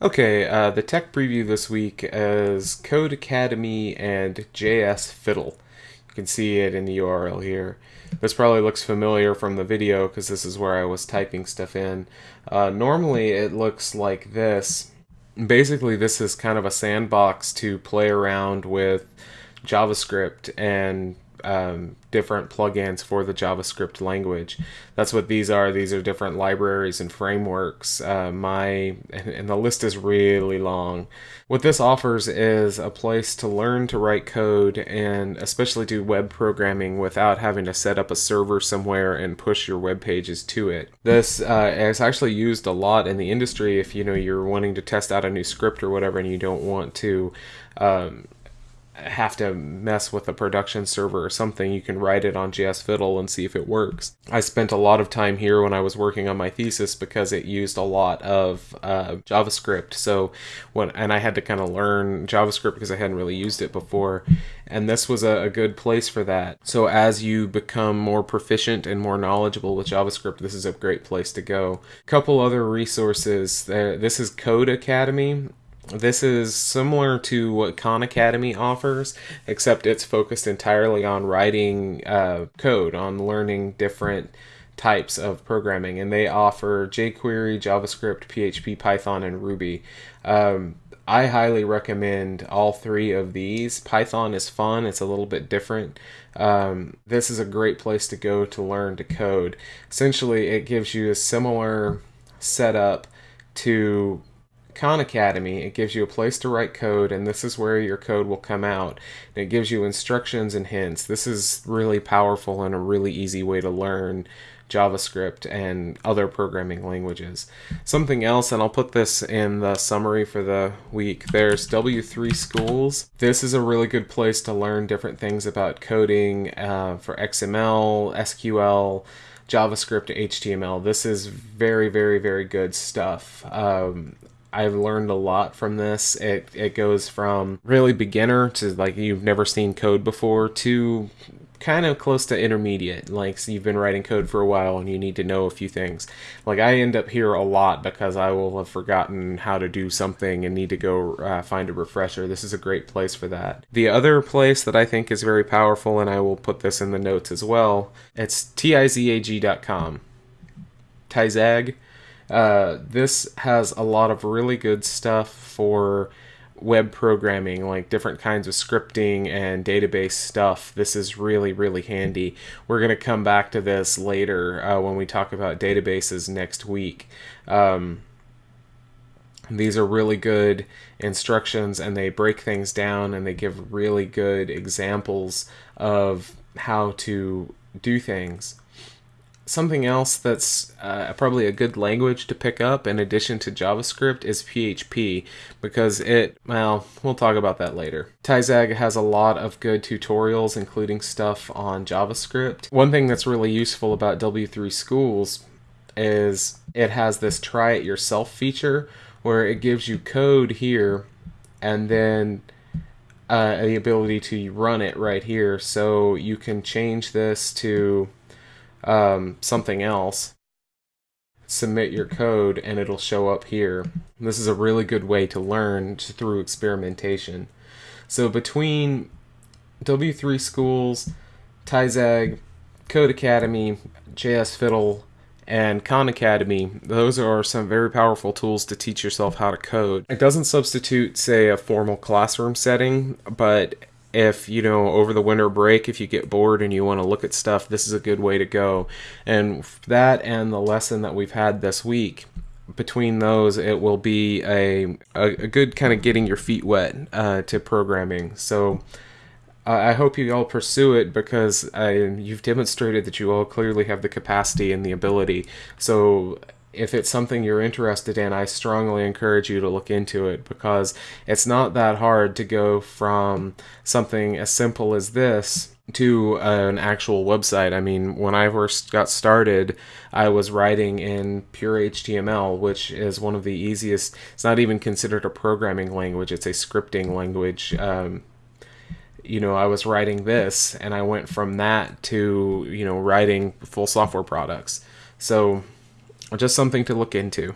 Okay, uh, the tech preview this week is Codecademy and JS Fiddle. You can see it in the URL here. This probably looks familiar from the video because this is where I was typing stuff in. Uh, normally it looks like this. Basically this is kind of a sandbox to play around with JavaScript and um, different plugins for the JavaScript language. That's what these are. These are different libraries and frameworks. Uh, my and the list is really long. What this offers is a place to learn to write code and especially do web programming without having to set up a server somewhere and push your web pages to it. This uh, is actually used a lot in the industry if you know you're wanting to test out a new script or whatever and you don't want to um, have to mess with a production server or something, you can write it on JS Fiddle and see if it works. I spent a lot of time here when I was working on my thesis because it used a lot of uh, JavaScript. So when and I had to kind of learn JavaScript because I hadn't really used it before, and this was a, a good place for that. So as you become more proficient and more knowledgeable with JavaScript, this is a great place to go. Couple other resources. This is Codecademy this is similar to what Khan Academy offers, except it's focused entirely on writing uh, code, on learning different types of programming. And they offer jQuery, JavaScript, PHP, Python, and Ruby. Um, I highly recommend all three of these. Python is fun, it's a little bit different. Um, this is a great place to go to learn to code. Essentially, it gives you a similar setup to Khan Academy, it gives you a place to write code, and this is where your code will come out. And it gives you instructions and hints. This is really powerful and a really easy way to learn JavaScript and other programming languages. Something else, and I'll put this in the summary for the week, there's W3 Schools. This is a really good place to learn different things about coding uh, for XML, SQL, JavaScript, HTML. This is very, very, very good stuff. Um, I've learned a lot from this. It it goes from really beginner to like you've never seen code before to kind of close to intermediate. Like so you've been writing code for a while and you need to know a few things. Like I end up here a lot because I will have forgotten how to do something and need to go uh, find a refresher. This is a great place for that. The other place that I think is very powerful, and I will put this in the notes as well. It's tizag.com. Tizag uh, this has a lot of really good stuff for web programming, like different kinds of scripting and database stuff. This is really, really handy. We're going to come back to this later uh, when we talk about databases next week. Um, these are really good instructions and they break things down and they give really good examples of how to do things something else that's uh, probably a good language to pick up in addition to JavaScript is PHP because it, well, we'll talk about that later. Tizag has a lot of good tutorials, including stuff on JavaScript. One thing that's really useful about W3 Schools is it has this try it yourself feature where it gives you code here and then uh, the ability to run it right here. So you can change this to um, something else, submit your code, and it'll show up here. This is a really good way to learn through experimentation. So between W3 Schools, Tizag, Codecademy, JS Fiddle, and Khan Academy, those are some very powerful tools to teach yourself how to code. It doesn't substitute, say, a formal classroom setting, but if you know over the winter break if you get bored and you want to look at stuff this is a good way to go. And that and the lesson that we've had this week between those it will be a, a, a good kind of getting your feet wet uh, to programming. So I hope you all pursue it because you've demonstrated that you all clearly have the capacity and the ability. So if it's something you're interested in, I strongly encourage you to look into it because it's not that hard to go from something as simple as this to an actual website. I mean, when I first got started, I was writing in pure HTML, which is one of the easiest. It's not even considered a programming language, it's a scripting language. Um, you know, I was writing this and I went from that to, you know, writing full software products. So, just something to look into.